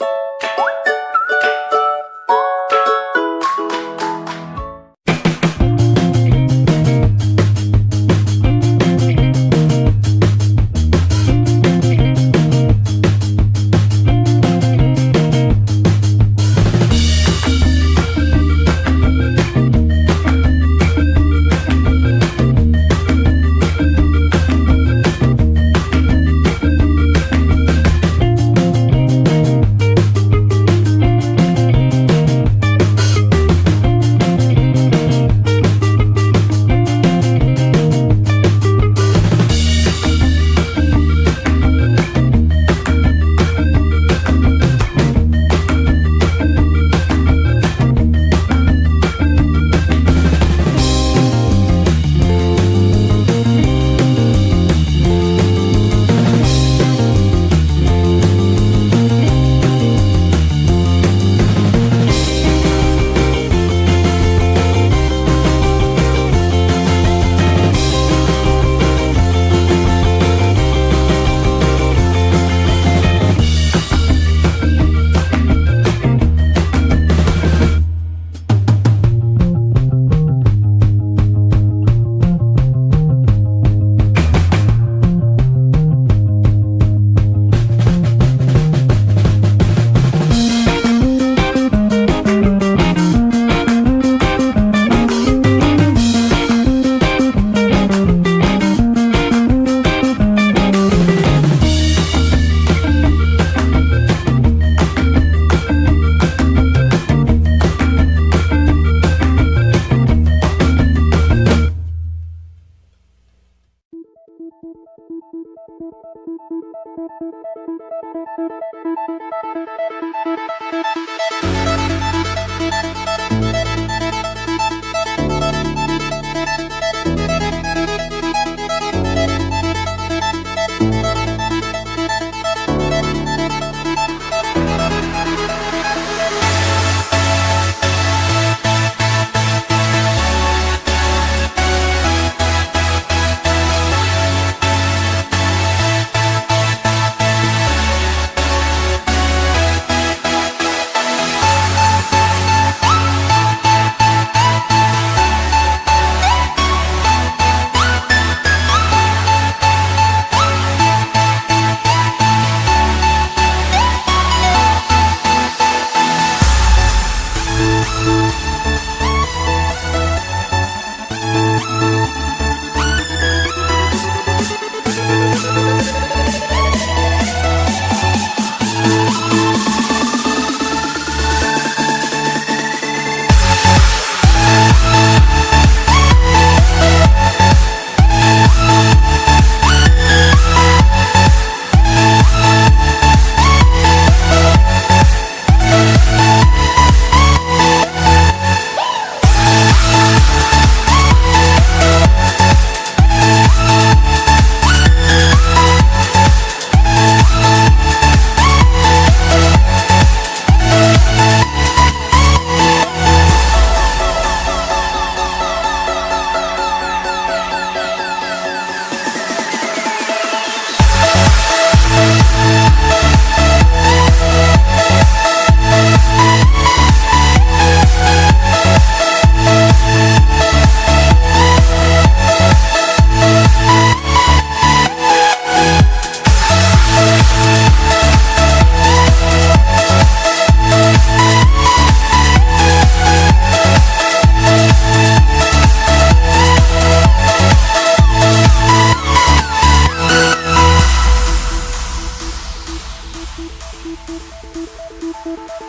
you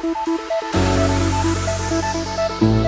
Thank you.